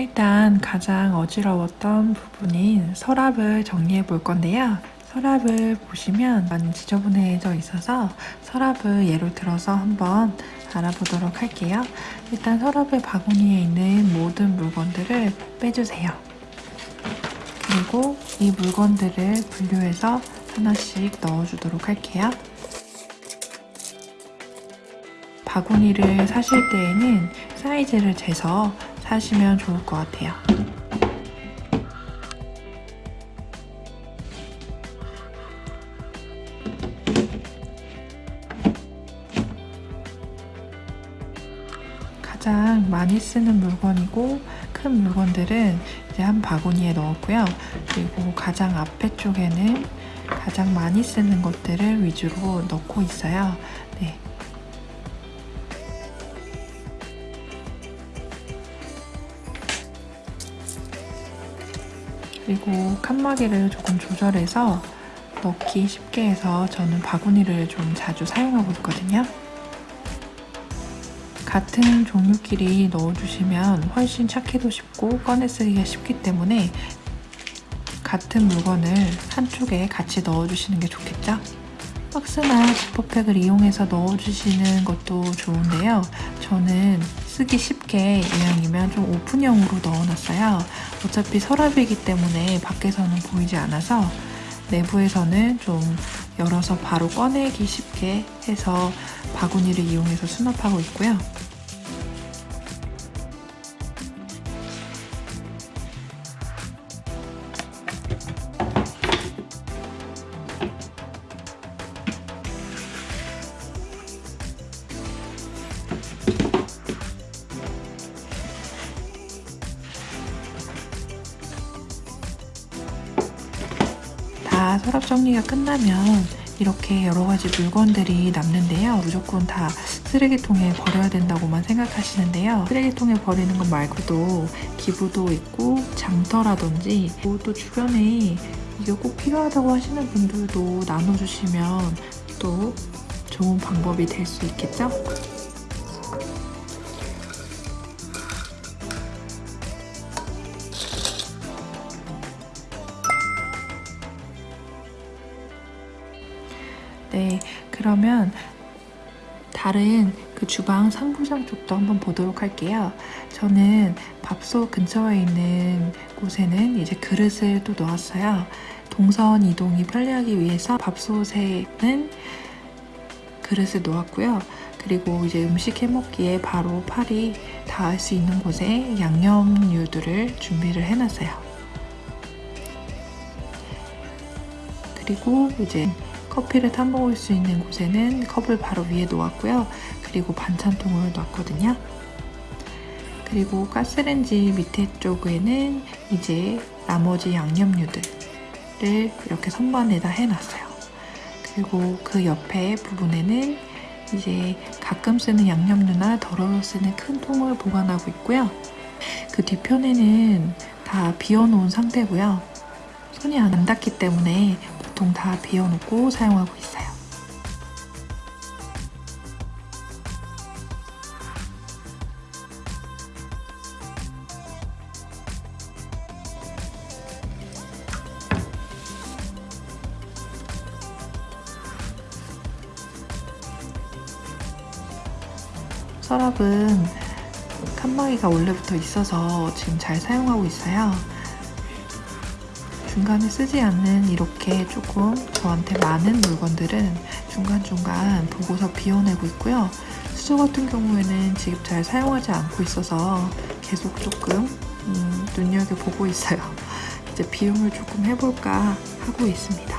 일단 가장 어지러웠던 부분인 서랍을 정리해 볼 건데요. 서랍을 보시면 많이 지저분해져 있어서 서랍을 예로 들어서 한번 알아보도록 할게요. 일단 서랍의 바구니에 있는 모든 물건들을 빼주세요. 그리고 이 물건들을 분류해서 하나씩 넣어주도록 할게요. 바구니를 사실 때에는 사이즈를 재서 사시면 좋을 것 같아요. 가장 많이 쓰는 물건이고 큰 물건들은 이제 한 바구니에 넣었고요. 그리고 가장 앞에 쪽에는 가장 많이 쓰는 것들을 위주로 넣고 있어요. 그리고 칸막이를 조금 조절해서 넣기 쉽게 해서 저는 바구니를 좀 자주 사용하고 있거든요. 같은 종류끼리 넣어주시면 훨씬 찾기도 쉽고 꺼내 쓰기가 쉽기 때문에 같은 물건을 한쪽에 같이 넣어주시는 게 좋겠죠? 박스나 지퍼백을 이용해서 넣어주시는 것도 좋은데요. 저는 쓰기 쉽게 이왕이면 좀 오픈형으로 넣어놨어요. 어차피 서랍이기 때문에 밖에서는 보이지 않아서 내부에서는 좀 열어서 바로 꺼내기 쉽게 해서 바구니를 이용해서 수납하고 있고요. 서랍 정리가 끝나면 이렇게 여러 가지 물건들이 남는데요. 무조건 다 쓰레기통에 버려야 된다고만 생각하시는데요. 쓰레기통에 버리는 것 말고도 기부도 있고 장터라든지 또 주변에 이게 꼭 필요하다고 하시는 분들도 나눠주시면 또 좋은 방법이 될 수 있겠죠? 네, 그러면 다른 그 주방 상부장 쪽도 한번 보도록 할게요. 저는 밥솥 근처에 있는 곳에는 이제 그릇을 또 놓았어요. 동선 이동이 편리하기 위해서 밥솥에는 그릇을 놓았고요. 그리고 이제 음식 해먹기에 바로 팔이 닿을 수 있는 곳에 양념류들을 준비를 해놨어요. 그리고 이제 커피를 타먹을 수 있는 곳에는 컵을 바로 위에 놓았고요. 그리고 반찬통을 놨거든요. 그리고 가스렌지 밑에 쪽에는 이제 나머지 양념류들을 이렇게 선반에다 해놨어요. 그리고 그 옆에 부분에는 이제 가끔 쓰는 양념류나 덜어서 쓰는 큰 통을 보관하고 있고요. 그 뒤편에는 다 비워놓은 상태고요. 손이 안 닿기 때문에 보통 다 비워놓고 사용하고 있어요. 서랍은 칸막이가 원래부터 있어서 지금 잘 사용하고 있어요. 중간에 쓰지 않는 이렇게 조금 저한테 많은 물건들은 중간중간 보고서 비워내고 있고요. 수저 같은 경우에는 지금 잘 사용하지 않고 있어서 계속 조금 음, 눈여겨보고 있어요. 이제 비움을 조금 해볼까 하고 있습니다.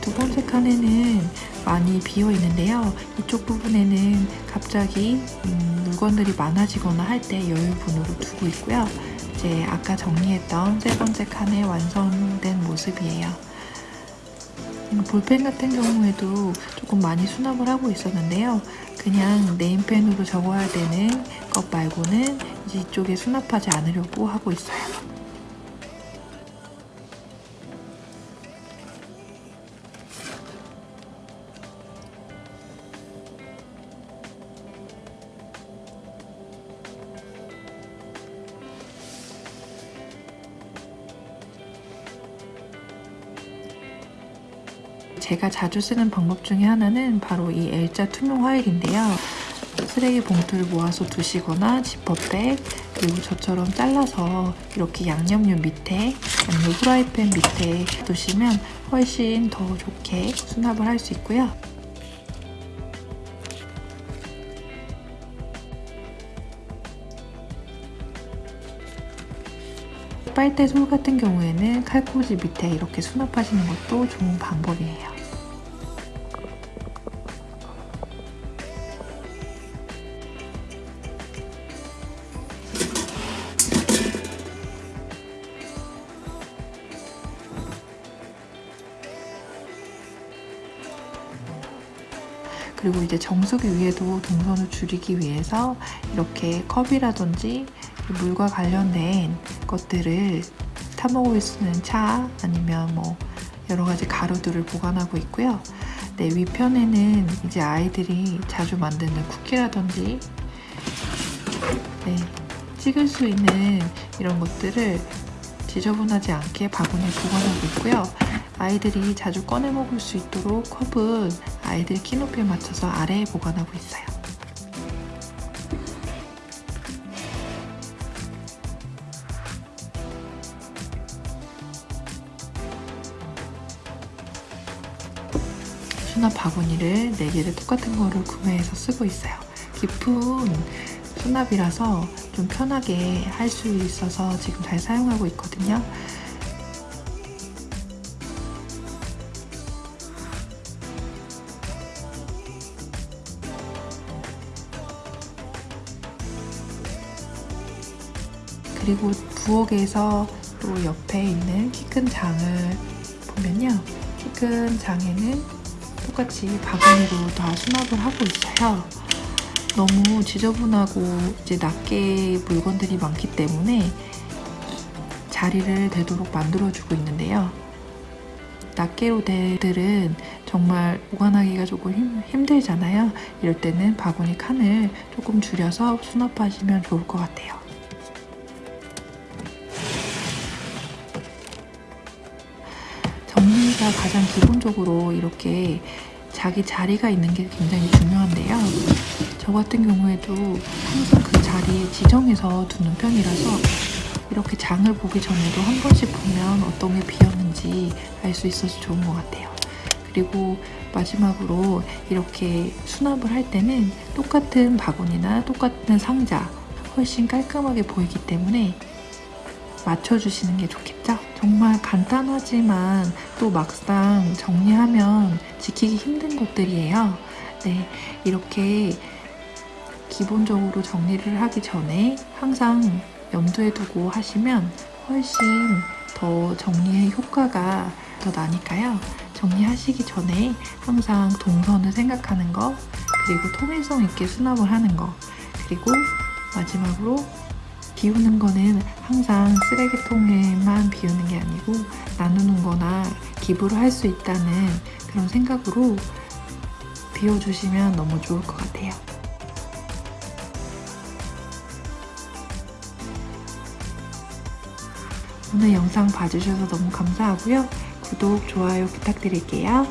두 번째 칸에는 많이 비어 있는데요. 이쪽 부분에는 갑자기 음, 물건들이 많아지거나 할 때 여유분으로 두고 있고요. 이제 아까 정리했던 세 번째 칸에 완성된 모습이에요. 음, 볼펜 같은 경우에도 조금 많이 수납을 하고 있었는데요. 그냥 네임펜으로 적어야 되는 것 말고는 이쪽에 수납하지 않으려고 하고 있어요. 제가 자주 쓰는 방법 중에 하나는 바로 이 L자 투명 화일인데요. 쓰레기 봉투를 모아서 두시거나 지퍼백 그리고 저처럼 잘라서 이렇게 양념류 밑에 아니면 후라이팬 밑에 두시면 훨씬 더 좋게 수납을 할 수 있고요. 빨대 솔 같은 경우에는 칼꽂이 밑에 이렇게 수납하시는 것도 좋은 방법이에요. 그리고 이제 정수기 위에도 동선을 줄이기 위해서 이렇게 컵이라든지 물과 관련된 것들을 타먹을 수 있는 차 아니면 뭐 여러 가지 가루들을 보관하고 있고요. 네, 위편에는 이제 아이들이 자주 만드는 쿠키라든지 네, 찍을 수 있는 이런 것들을 지저분하지 않게 바구니에 보관하고 있고요. 아이들이 자주 꺼내 먹을 수 있도록 컵은 아이들 키 높이에 맞춰서 아래에 보관하고 있어요. 수납 바구니를 4개를 똑같은 거를 구매해서 쓰고 있어요. 깊은 수납이라서 좀 편하게 할 수 있어서 지금 잘 사용하고 있거든요. 그리고 부엌에서 또 옆에 있는 키 큰 장을 보면요. 키 큰 장에는 똑같이 바구니로 다 수납을 하고 있어요. 너무 지저분하고 이제 낱개 물건들이 많기 때문에 자리를 되도록 만들어주고 있는데요. 낱개로 된 들은 정말 보관하기가 조금 힘, 힘들잖아요. 이럴 때는 바구니 칸을 조금 줄여서 수납하시면 좋을 것 같아요. 정리가 가장 기본적으로 이렇게 자기 자리가 있는 게 굉장히 중요한데요. 저 같은 경우에도 항상 그 자리에 지정해서 두는 편이라서 이렇게 장을 보기 전에도 한 번씩 보면 어떤 게 비었는지 알 수 있어서 좋은 것 같아요. 그리고 마지막으로 이렇게 수납을 할 때는 똑같은 바구니나 똑같은 상자 훨씬 깔끔하게 보이기 때문에 맞춰주시는 게 좋겠죠? 정말 간단하지만 또 막상 정리하면 지키기 힘든 것들이에요. 네, 이렇게 기본적으로 정리를 하기 전에 항상 염두에 두고 하시면 훨씬 더 정리의 효과가 더 나니까요. 정리하시기 전에 항상 동선을 생각하는 거, 그리고 통일성 있게 수납을 하는 거, 그리고 마지막으로 비우는 거는 항상 쓰레기통에만 비우는 게 아니고 나누는 거나 기부를 할 수 있다는 그런 생각으로 비워주시면 너무 좋을 것 같아요. 오늘 영상 봐주셔서 너무 감사하고요. 구독, 좋아요 부탁드릴게요.